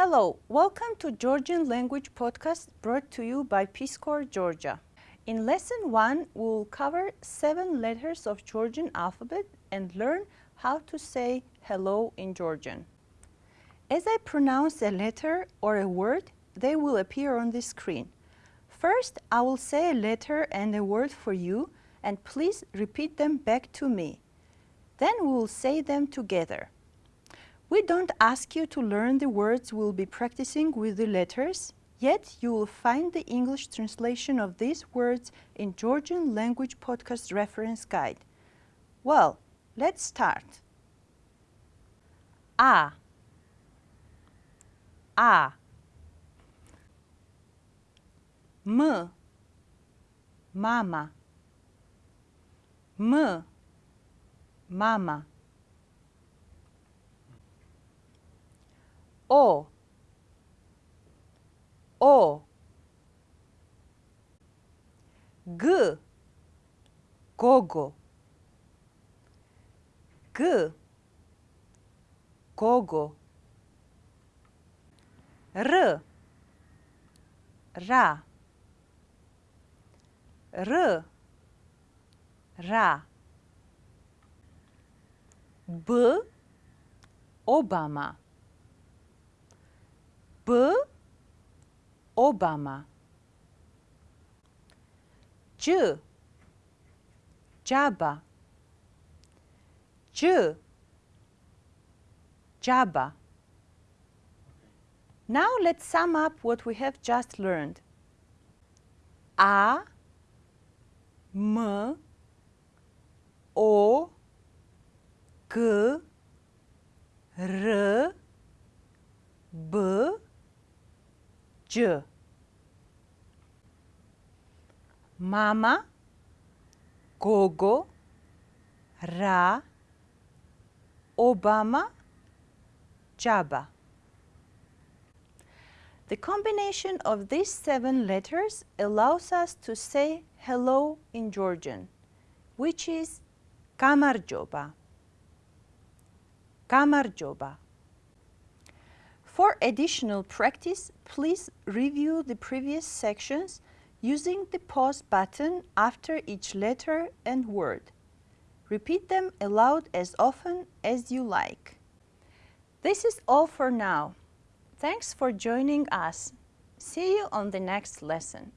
Hello, welcome to Georgian Language Podcast brought to you by Peace Corps Georgia. In lesson 1, we'll cover seven letters of Georgian alphabet and learn how to say hello in Georgian. As I pronounce a letter or a word, they will appear on the screen. First, I will say a letter and a word for you and please repeat them back to me. Then we will say them together. We don't ask you to learn the words we'll be practicing with the letters, yet you will find the English translation of these words in Georgian Language Podcast Reference Guide. Well, let's start. A. A. M. Mama. M. Mama O. O. G. Gogo. G. Gogo. R. Ra. R. Ra. B. Obama B Obama. C Jabba C Jabba Now let's sum up what we have just learned. A M O G R B J Mama. Gogo. Ra. Obama. Jabba. The combination of these seven letters allows us to say hello in Georgian, which is Gamarjoba. Gamarjoba. For additional practice, please review the previous sections using the pause button after each letter and word. Repeat them aloud as often as you like. This is all for now. Thanks for joining us. See you on the next lesson.